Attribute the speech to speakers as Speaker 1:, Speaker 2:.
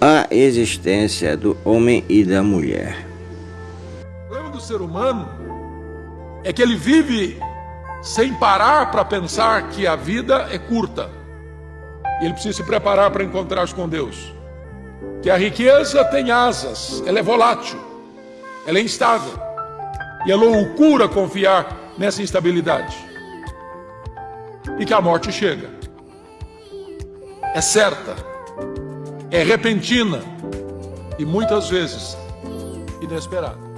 Speaker 1: a existência do homem e da mulher.
Speaker 2: O problema do ser humano é que ele vive sem parar para pensar que a vida é curta. Ele precisa se preparar para encontrar-se com Deus. Que a riqueza tem asas, ela é volátil, ela é instável. E é loucura confiar nessa instabilidade. E que a morte chega. É certa, é repentina e muitas vezes inesperada.